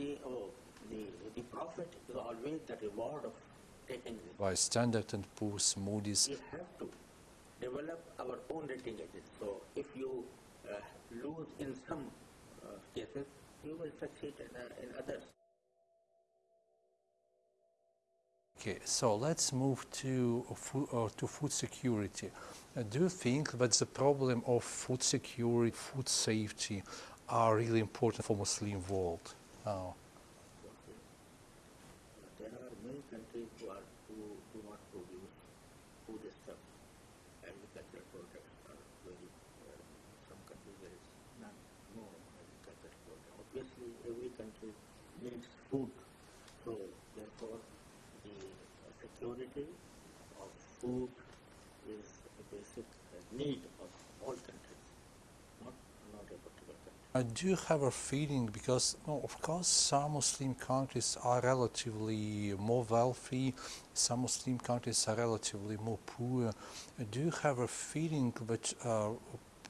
the, oh, the, the profit is always the reward of taking risk. by Standard and Poor's, Moody's. We have to develop our own rating agency. So if you uh, lose in some uh, cases, you will succeed in, uh, in others. Okay, so let's move to food, uh, to food security. Uh, do you think that the problem of food security, food safety, are really important for Muslim world now? There are many countries who, are, who do not produce food stuff, agricultural products are very, uh, some countries there is none, no agricultural product. Obviously, every country needs food, so therefore the uh, security of food is a basic uh, need of all countries, I do have a feeling because, no, of course, some Muslim countries are relatively more wealthy, some Muslim countries are relatively more poor. I do have a feeling that uh,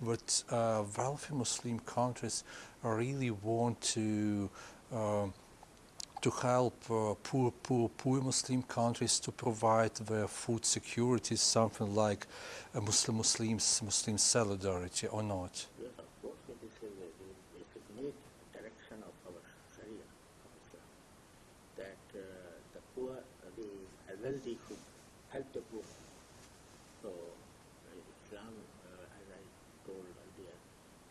that uh, wealthy Muslim countries really want to. um to help uh, poor, poor, poor Muslim countries to provide their food security, something like a Muslim Muslims Muslim solidarity or not. Yes, of course, this is a the basic need, direction of our Sharia, of Islam, that uh, the poor, uh, the wealthy should help the poor. So, uh, Islam, uh, as I told earlier,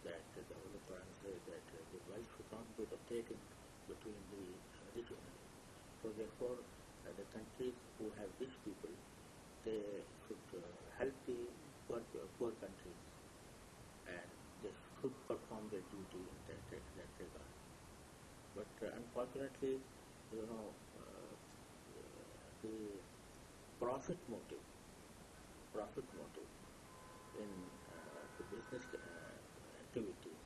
that uh, the Holy Quran says that uh, the wealth should not be rotating between the only. So, therefore, uh, the countries who have rich people, they should uh, help the poor, poor countries and they should perform their duty in that, that, regard. But uh, unfortunately, you know, uh, the profit motive, profit motive in uh, the business uh, activities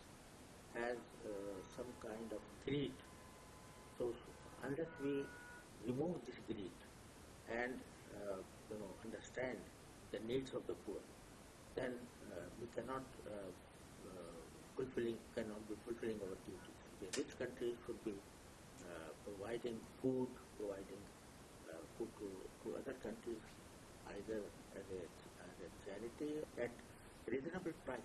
has uh, some kind of greed. So unless we remove this greed and uh, you know understand the needs of the poor, then we cannot fulfilling cannot be fulfilling our duties. The rich countries should be providing food, providing to, to other countries, either as a, as a charity at reasonable price.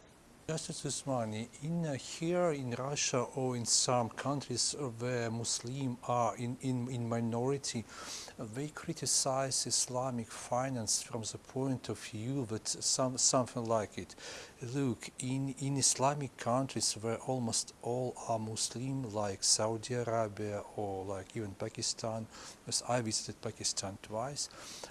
Justice Usmani, in uh, here in Russia or in some countries where Muslims are in, in, in minority, uh, they criticize Islamic finance from the point of view that some, something like it. Look, in, in Islamic countries where almost all are Muslim, like Saudi Arabia or like even Pakistan, as I visited Pakistan twice,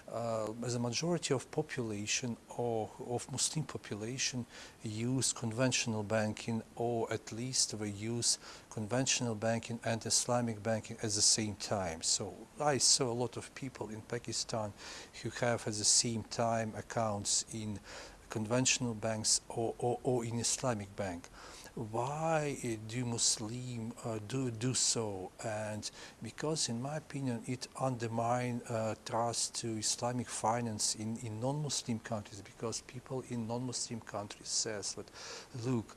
uh, a majority of population or of Muslim population use conventional banking or at least they use conventional banking and Islamic banking at the same time. So I saw a lot of people in Pakistan who have at the same time accounts in conventional banks or, or, or in Islamic bank. Why do Muslim uh, do do so? And because, in my opinion, it undermines uh, trust to Islamic finance in, in non-Muslim countries. Because people in non-Muslim countries says that, look,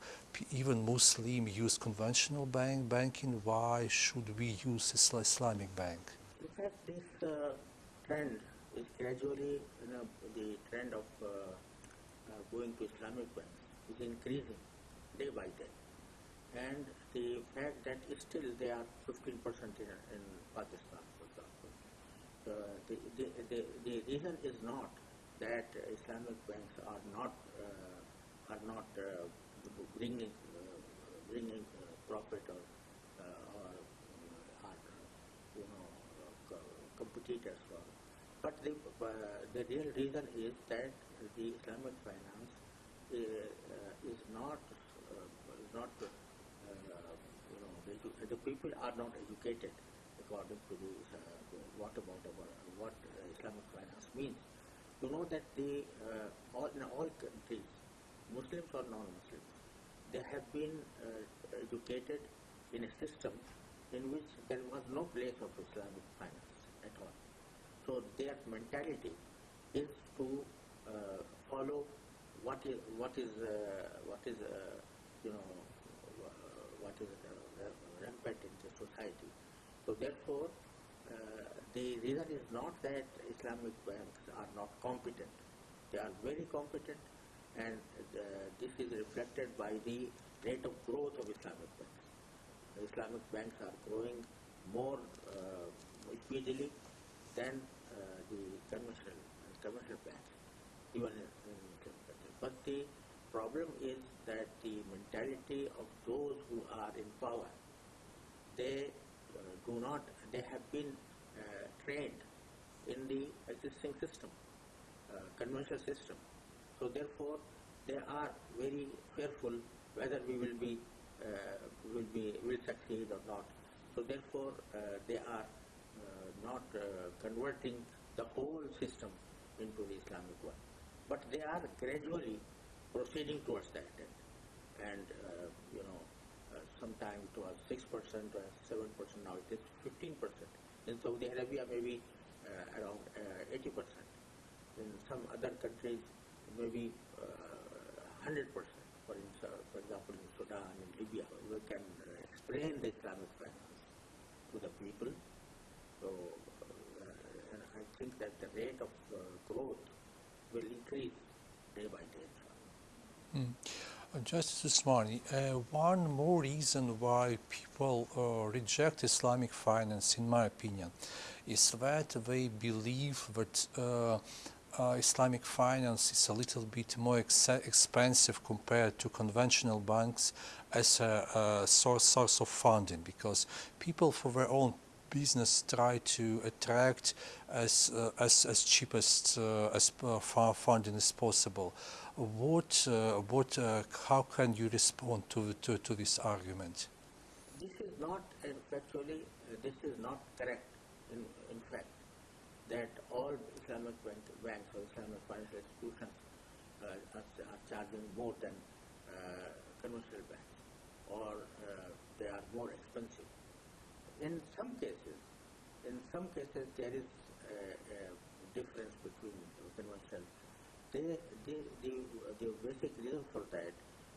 even Muslim use conventional bank banking. Why should we use Isla- Islamic bank? In fact, this uh, trend is gradually, you know, the trend of uh, going to Islamic banks is increasing day by day. And the fact that still they are 15% in, in Pakistan, for example. Uh, the, the, the, the reason is not that Islamic banks are not uh, are not uh, bringing uh, bringing uh, profit or uh, or are you know competitors for. But the the real reason is that the Islamic finance uh, is not uh, not uh, you know the, the people are not educated according to the, what about our, what Islamic finance means. You know that the all in all countries, Muslims or non-Muslims, they have been educated in a system in which there was no place of Islamic finance at all. So their mentality is to follow what is what is uh, what is uh, you know uh, what is uh, rampant in the society, So therefore, uh, the reason is not that Islamic banks are not competent. They are very competent, and uh, this is reflected by the rate of growth of Islamic banks. The Islamic banks are growing more uh, speedily than uh, the conventional commercial banks, even in, in But the problem is that the mentality of those who are in power, they uh, do not, they have been uh, trained in the existing system, uh, conventional system. So therefore, they are very fearful whether we will be uh, will be will succeed or not. So therefore, uh, they are uh, not converting the whole system into the Islamic one. But they are gradually proceeding towards that end. And, uh, you know, uh, sometime it was 6%, or 7%, now it is 15%. In Saudi Arabia, maybe uh, around uh, 80%. In some other countries, maybe uh, 100%. For, in, for example, in Sudan, in Libya, we can uh, explain the Islamic finance to the people. So uh, I think that the rate of uh, growth will increase day by day. Uh, Justice Usmani, uh, one more reason why people uh, reject Islamic finance, in my opinion, is that they believe that uh, uh, Islamic finance is a little bit more ex- expensive compared to conventional banks as a, a source, source of funding because people for their own business try to attract as uh, as as cheapest uh, as uh, far funding as possible. What uh, what uh, how can you respond to, to to this argument? This is not uh, actually uh, this is not correct. In, in fact, that all Islamic bank, banks or Islamic financial institutions are, are charging more than conventional banks, or they are more expensive. In some cases, in some cases there is a, a difference between conventional. They, they, the, the basic reason for that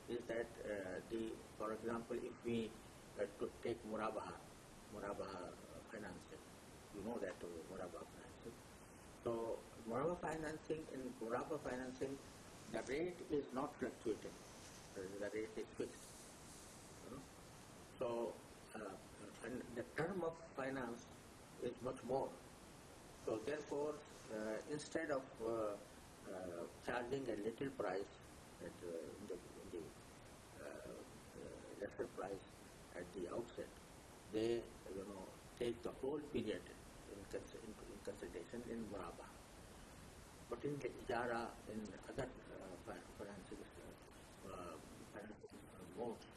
is that uh, the, for example, if we uh, to take Murabaha, Murabaha financing, you know that uh, Murabaha financing. So Murabaha financing, in Murabaha financing, the rate is not fluctuating. The rate is fixed. you know. So, uh, and the term of finance is much more. So therefore, uh, instead of uh, uh, charging a little price at uh, the, the uh, uh, lesser price at the outset, they you know take the whole period in, cons- in, in consideration in Murabaha. But in the Ijara, in other fi- financing financing uh, modes,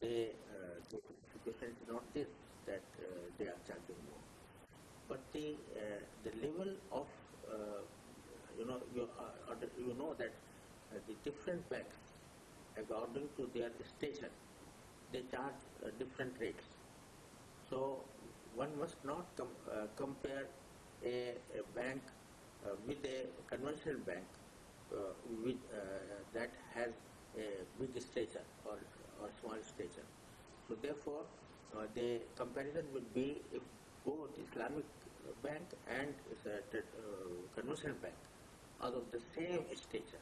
they uh, the situation is not this that uh, they are charging more, but the uh, the level of uh, you know you uh, you know that the different banks according to their station they charge different rates. So one must not com- compare a, a bank uh, with a conventional bank uh, with, uh, that has a big station or, or small station. So therefore, uh, the comparison would be if both Islamic bank and uh, uh, conventional bank are of the same stature,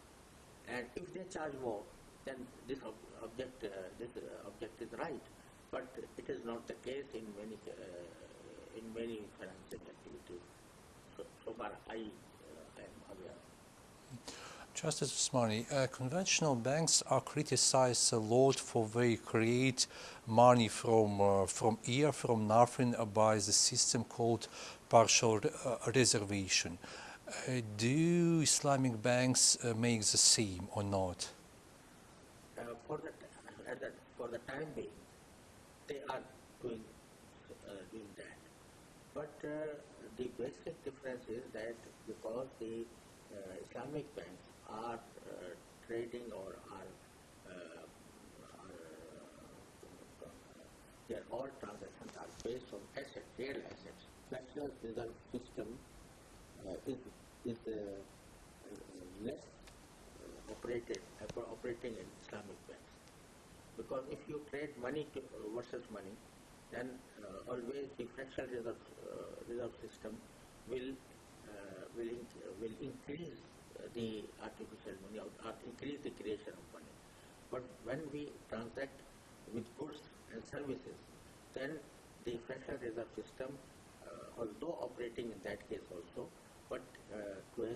and if they charge more, then this ob- object uh, this uh, object is right. But it is not the case in many uh, in many financial activities. So, so far I uh, I am aware. Justice Usmani, uh, conventional banks are criticized a lot for they create money from uh, from air, from nothing, uh, by the system called partial uh, reservation. Uh, do Islamic banks uh, make the same or not? For the for the time being, they are doing doing that. But the basic difference is that because the Islamic banks are uh, trading or are, uh, are uh, their all transactions are based on asset, real assets. Fractional reserve system is is less operated oper- operating in Islamic banks. Because if you trade money to, versus money, then uh, always the fractional reserve, uh, reserve system will, uh, will, will increase the artificial money or, increase the creation of money. But when we transact with goods and services, then the fractional reserve system, uh, although operating in that case also, but uh, to, a,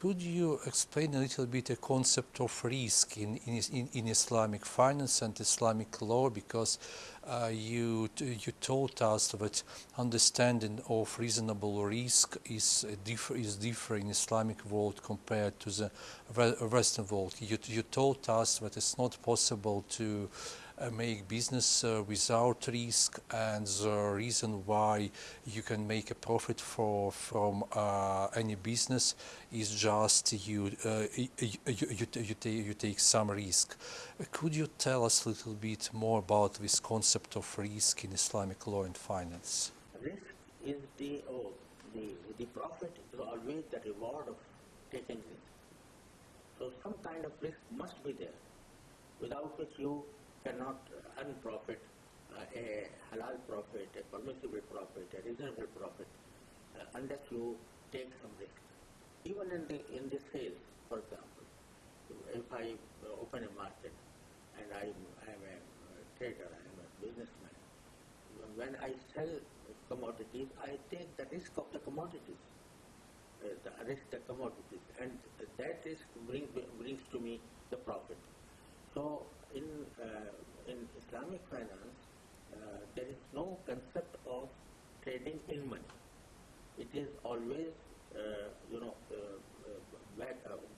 Could you explain a little bit the concept of risk in, in, in, Islamic finance and Islamic law? Because uh, you, you told us that understanding of reasonable risk is, differ, is different in Islamic world compared to the Western world. You, you told us that it's not possible to make business uh, without risk and the reason why you can make a profit for, from uh, any business is just you, uh, you, you, you, you, ta- you take some risk. Uh, Could you tell us a little bit more about this concept of risk in Islamic law and finance? Risk is the, oh, the, the profit is always the reward of taking risk. So some kind of risk must be there, without which you cannot earn profit, uh, a halal profit, a permissible profit, a reasonable profit, uh, unless you take some risk. Even in the in the sales, for example, if I open a market and I am a trader, I am a businessman, when I sell commodities, I take the risk of the commodities, uh, the risk the commodities, and that risk bring, brings to me the profit. So in uh, in Islamic finance, uh, there is no concept of trading in money. It is always uh, you know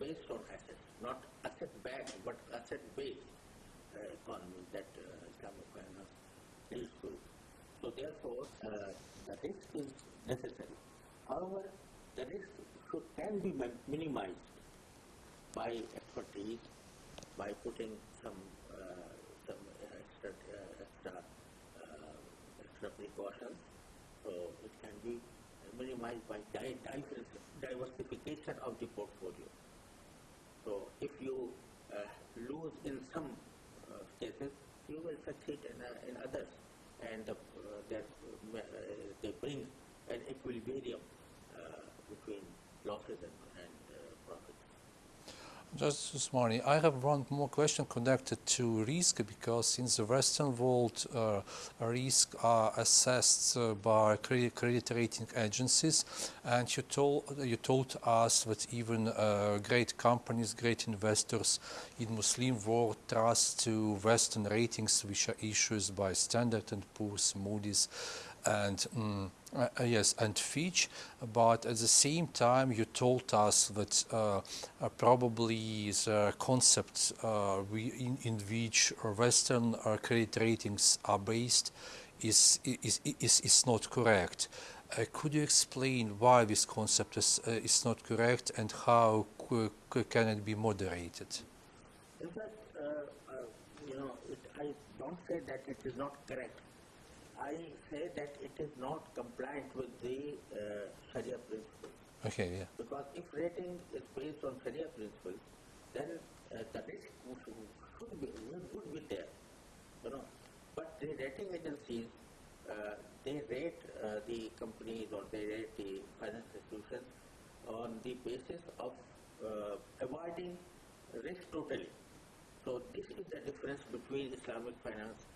based on assets, not asset backed but asset based uh, economy that Islamic finance deals with. So therefore, uh, the risk is necessary. However, the risk should, can be minimized by expertise, by putting some some extra extra extra precautions. So it can be minimized by di- divers- diversification of the portfolio. So if you uh, lose in some uh, cases, you will succeed in, uh, in others, and that, uh, they bring an equilibrium between losses and. Justice Usmani, I have one more question connected to risk because in the Western world, uh, risk are assessed uh, by credit, credit rating agencies, and you told you told us that even uh, great companies, great investors in Muslim world trust to Western ratings, which are issued by Standard and Poor's, Moody's, and mm, uh, uh, yes, and Fitch. But at the same time, you told us that uh, uh, probably the concept uh, in, in which Western uh, credit ratings are based is is, is, is not correct. Uh, could you explain why this concept is, uh, is not correct and how can it be moderated? In fact, uh, uh, you know, it, I don't say that it is not correct. I say that it is not compliant with the uh, Sharia principles. Okay, yeah. Because if rating is based on Sharia principles, then uh, the risk should, should be would, would be there, you know. But the rating agencies, uh, they rate uh, the companies or they rate the finance institutions on the basis of uh, avoiding risk totally. So this is the difference between Islamic finance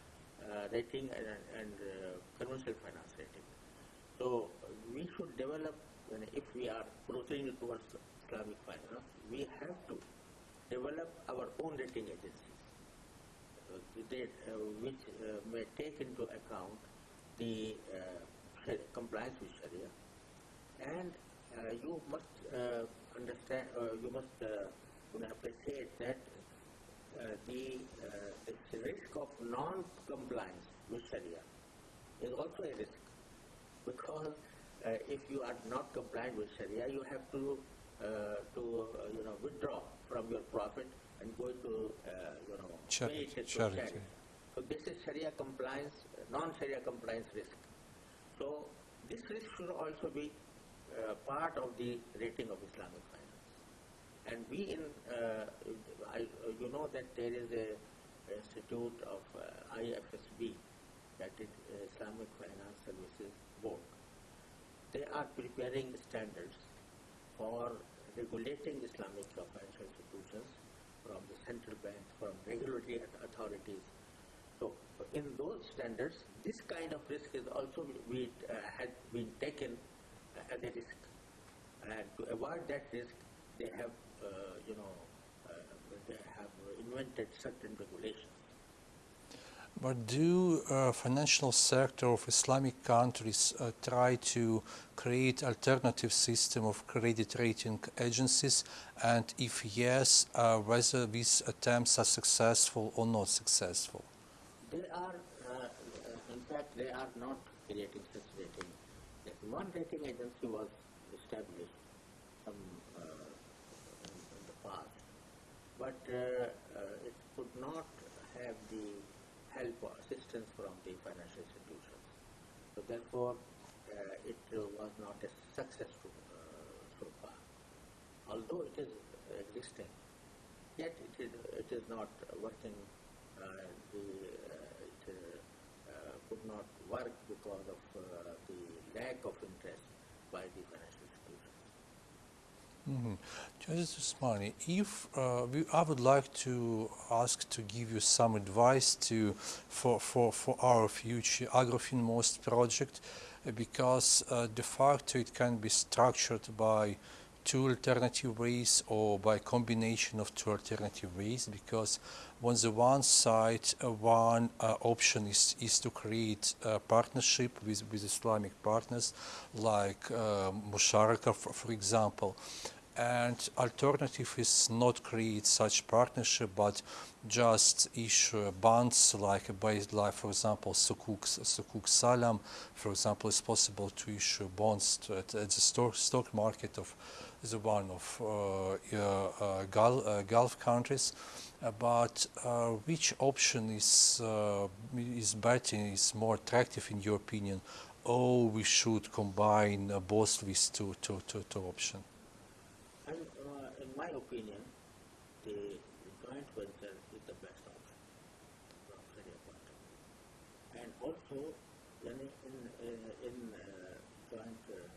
uh, rating and, and uh, conventional finance rating. So uh, we should develop, when if we are proceeding towards Islamic finance, we have to develop our own rating agencies, uh, they, uh, which uh, may take into account the uh, Shari- compliance with Sharia, and uh, you must uh, understand, uh, you must uh, you know, appreciate that uh, the, uh, the risk of non-compliance with Sharia is also a risk because uh, if you are not compliant with Sharia, you have to uh, to uh, you know withdraw from your profit and go to uh, you know Charity, to charity. charity. So this is Sharia compliance, non-Sharia compliance risk. So this risk should also be uh, part of the rating of Islamic finance. And we in, uh, I, uh, you know that there is a institute of uh, IFSB, Finance Services Board. They are preparing standards for regulating Islamic financial institutions from the central bank, from regulatory authorities. So in those standards, this kind of risk is also be, uh, had been taken uh, as a risk. And to avoid that risk, they have, uh, you know, uh, they have invented certain regulations. But do uh, financial sector of Islamic countries uh, try to create alternative system of credit rating agencies? And if yes, uh, whether these attempts are successful or not successful? They are, uh, in fact, they are not creating such rating. One rating agency was established some uh, in, the past, but uh, uh, it could not have the help or assistance from the financial institutions. So therefore, uh, it uh, was not a successful uh, so far. Although it is existing, yet it is it is not working. Uh, the uh, it could not work because of the lack of interest by the financial. Mm-hmm. Justice Usmani, if uh, we, I would like to ask to give you some advice to for, for, for our future AgroFinMost project, because uh, de facto it can be structured by two alternative ways or by combination of two alternative ways because on the one side uh, one uh, option is, is to create a partnership with, with Islamic partners like uh, Musharaka for, for example and alternative is not create such partnership but just issue bonds like a base like for example Sukuk, Sukuk Salam for example it's possible to issue bonds to, at, at the stock, stock market of the one of uh, uh, Gulf, uh, Gulf countries. Uh, but uh, which option is uh, is better is more attractive in your opinion? Or we should combine both these two, two, two, two options And uh, in my opinion, the joint venture is the best option from point of view. And also, in, in, uh, in uh, joint, uh,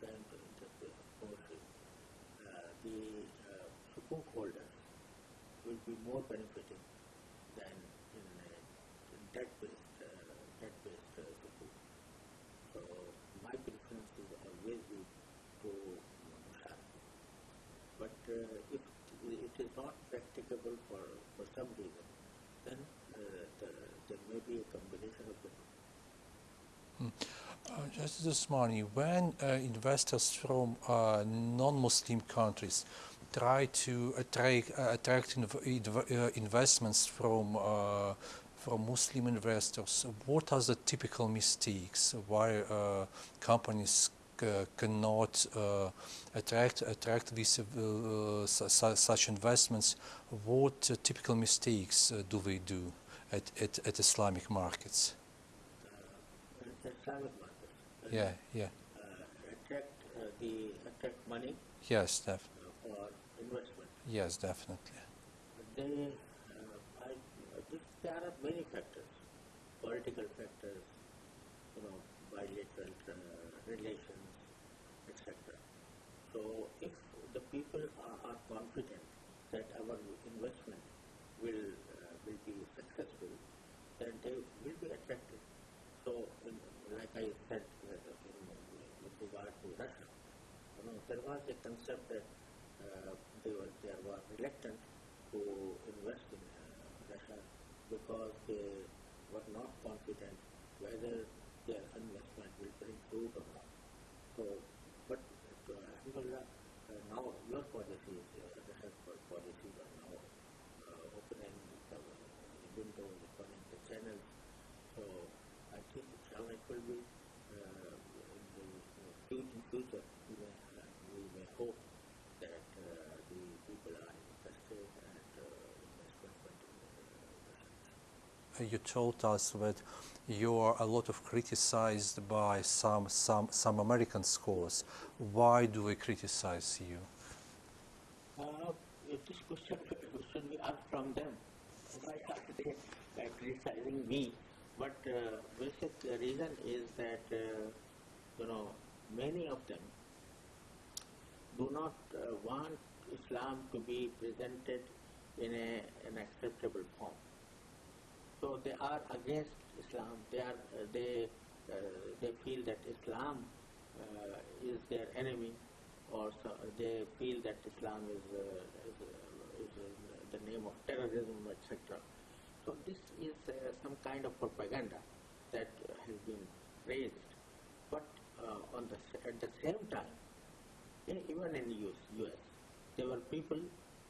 joint ownership, uh, the uh, sukuk holders will be more benefiting than in, uh, in debt-based, uh, debt-based uh, sukuk. So my preference is always be to Musharaka. But uh, if it is not practicable for, for some reason, then uh, the, there may be a combination of the two. Uh, Justice Usmani, when uh, investors from uh, non-Muslim countries try to attract, uh, attract inv- uh, investments from uh, from Muslim investors, what are the typical mistakes why companies cannot attract attract these su- su- such investments? What typical mistakes do they do at, at, at Islamic markets? Islamic markets. Yeah, yeah. Attract the attract money Yes, definitely. yes, definitely. They, I, there are many factors, political factors, you know, bilateral uh, relations, etc. So if the people are, are confident that our investment will uh, will be successful, then they will be attracted. So, in, like I said, uh, in, with regard to Russia, you know, there was a concept that uh, they were they were reluctant to invest in uh, Russia because they were not confident whether their investment will bring fruit or not. So, but uh, Alhamdulillah, uh, now your policies, uh, Russia's po- policies are now uh, opening the windows, opening the channels. So, I think inshallah it will be uh, in the in the future, we may, uh, we may hope that uh, the people are interested and uh, investment continue. You told us that you are a lot of criticized by some some some American scholars. Why do they criticize you? Uh, this question, we ask from them. Why are they uh, criticizing me? But uh, basic reason is that uh, you know many of them do not uh, want Islam to be presented in a, an acceptable form. So they are against Islam. They are uh, they uh, they feel that Islam uh, is their enemy, or so they feel that Islam is, is, is the name of terrorism, etc. So this is some kind of propaganda that has been raised. But uh, on the at the same time, in, even in US, US, there were people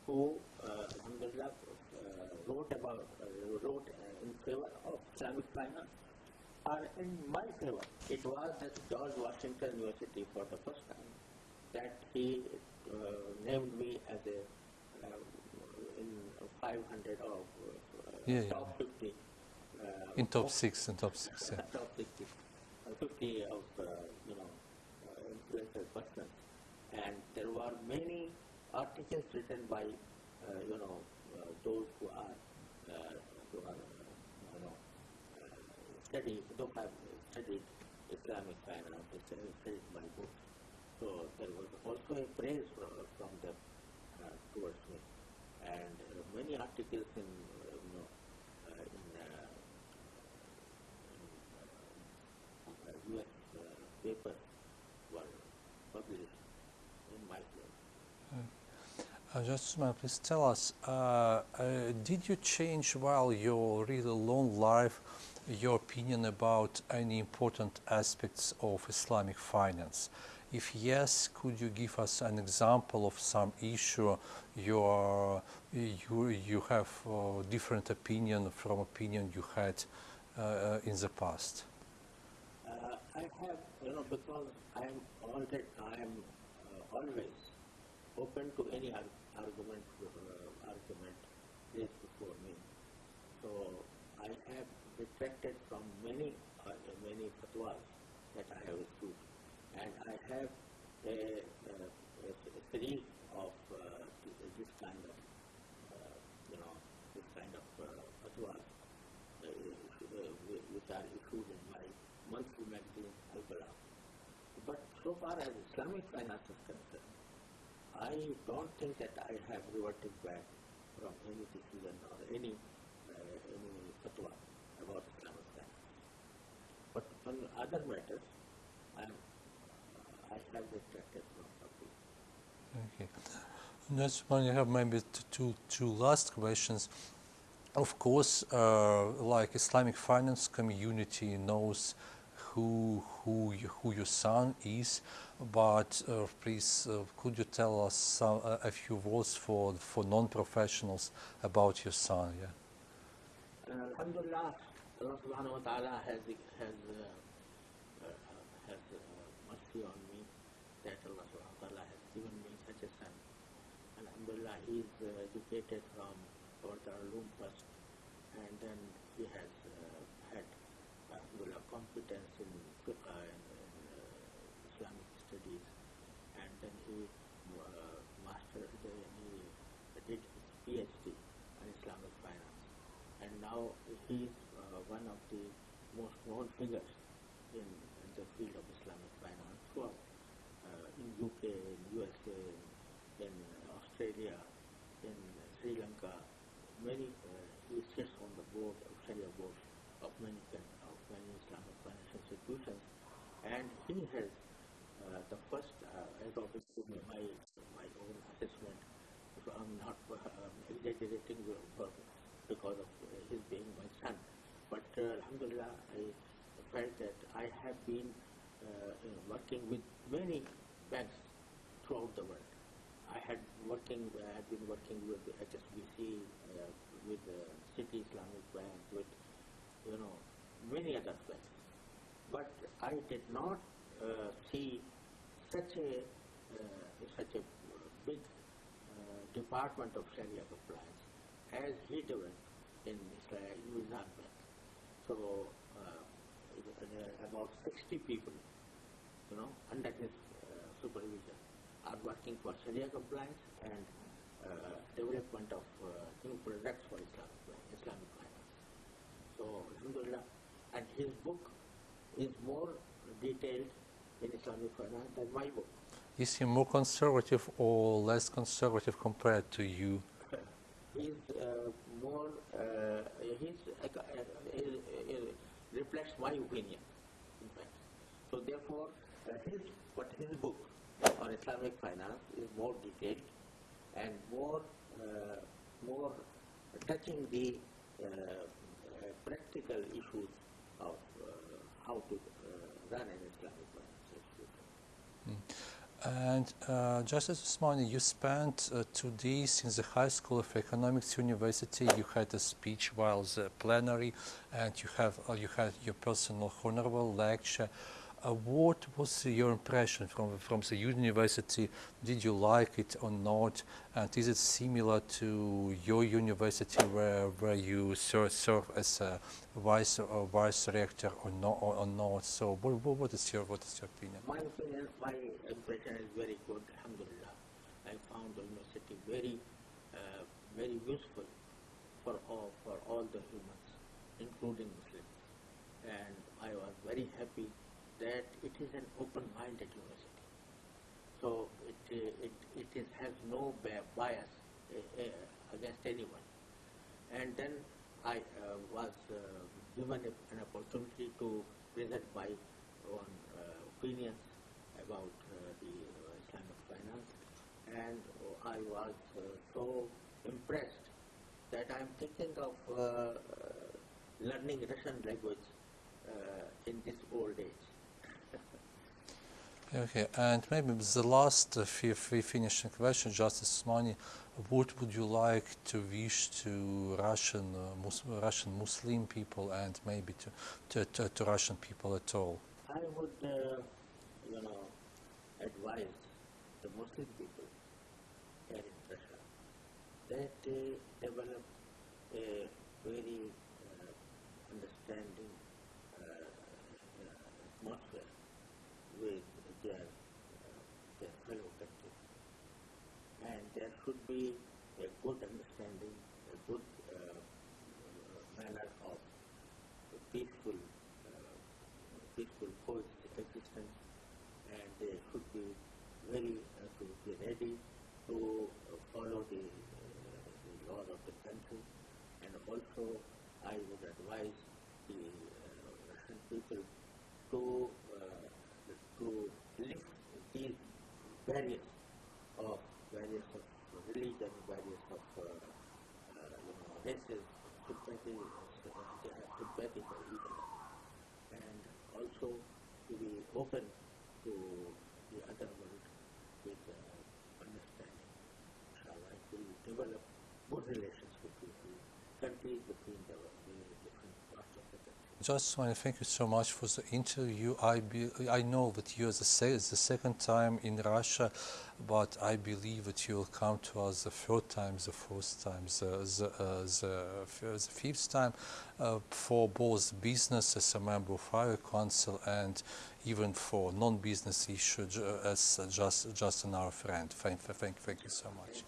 who, uh, wrote about, uh, wrote uh, in favor of Islamic finance or in my favor. It was at George Washington University for the first time that he uh, named me as a uh, in 500 of uh, Yeah, yeah. top 50. Uh, In top of- six, in top six, yeah. top 50, uh, 50 of uh, you know uh, influential persons, and there were many articles written by uh, you know those who are uh, who are uh, you know uh, study who have studied Islamic finance, studied my books. So there was also a praise from, from them uh, towards me, and uh, many articles in uh, you know uh, in uh, uh, US uh, papers were published in my field. Uh, just please tell us, uh, uh, did you change while your really long life your opinion about any important aspects of Islamic finance? If yes, could you give us an example of some issue you are, you, you have uh, different opinion from opinion you had uh, in the past? Uh, I have, you know, because I am I am uh, always open to any ar- argument, uh, argument raised before me. So I have retracted from many, uh, many fatwas that I have issued, and I have a, a, a series of uh, this kind of, uh, you know, this kind of uh, fatwas uh, which are issued in my monthly magazine, Al-Balagh. But so far as Islamic finance is I don't think that I have reverted back from any decision or any uh, any fatwa about finance. But on other matters, I am I have retracted from something. Okay. Next one, I have maybe two, two last questions. Of course, uh, like Islamic finance community knows who who who your son is, but uh, please uh, could you tell us uh, a few words for for non-professionals about your son? Yeah. Alhamdulillah, Allah subhanahu wa ta'ala has, has, mercy on me that Allah subhanahu wa ta'ala has given me such a son. Alhamdulillah, he is educated from our Darul first and then he has had Alhamdulillah competence in fiqh and, and uh, Islamic studies and then he uh, mastered, the, he did his PhD in Islamic finance and now he is uh, one of the most known figures in, in the field of Islamic finance throughout uh, in UK, in USA, in Australia, in Sri Lanka. Many uh, he sits on the board Sharia board of many of many Islamic financial institutions, and he has the first, as of my my own assessment, so I'm not exaggerating because of uh, his being my son. But uh, Alhamdulillah, I felt that I have been uh, you know, working with many banks throughout the world. I had working, I had been working with HSBC, uh, with the Citi Islamic Bank, with you know many other banks. But I did not uh, see such a uh, such a big uh, department of Sharia compliance as he developed in Israel, Nizam Bank. So uh, uh, about 60 people, you know, under his uh, supervision, are working for Sharia compliance and uh, development of uh, new products for Islamic, Islamic finance. So, Alhamdulillah, and his book is more detailed in Islamic finance than my book. Is he more conservative or less conservative compared to you? He's uh, more, uh, he, he reflects my opinion, in fact. So therefore, uh, his, but his book on Islamic finance is more detailed and more, uh, more touching the uh, practical issues of how to uh, run an Islamic finance institution. And uh, Justice Usmani, you spent uh, two days in the High School of Economics University. You had a speech while the plenary, and you have uh, you had your personal honorable lecture. Uh, what was your impression from from the university? Did you like it or not? And is it similar to your university where where you serve, serve as a vice or vice rector or not? Or, or not? So what, what what is your what is your opinion? My opinion, my impression is very good, alhamdulillah. I found the university very, uh, very useful for all, for all the humans, including Muslims. And I was very happy that it is an open-minded university. So it, uh, it, it is, has no bias uh, uh, against anyone. And then I uh, was uh, given a, an opportunity to present my own uh, opinions about the Islamic finance, and I was so impressed that I am thinking of learning Russian language in this old age. Okay, and maybe the last uh, fi- fi- finishing question, Justice Usmani, what would you like to wish to Russian uh, Mus- Russian Muslim people and maybe to, to, to, to Russian people at all? I would, uh, you know, advise the Muslim people here in Russia that they develop a very uh, understanding uh, uh, atmosphere with their, uh, their fellow countries. And there should be a good understanding, a good uh, uh, manner of peaceful uh, peaceful coexistence and they should be very uh, to be ready to uh, follow the, uh, the laws of the country and also I would advise the uh, Russian people to uh, to lift these barriers of barriers of religion, barriers of uh, uh, you know races, sympathy for each other and also to be open to the other world with uh, understanding. Inshallah, I will develop good relations between the countries, between the, the different parts of the country. Just want to thank you so much for the interview. I be, I know that you are the, se- the second time in Russia, but I believe that you will come to us the third time, the fourth time, the the, uh, the, the fifth time, uh, for both business as a member of our council and even for non-business issues uh, as just just an our friend. Thank, thank, thank you so much.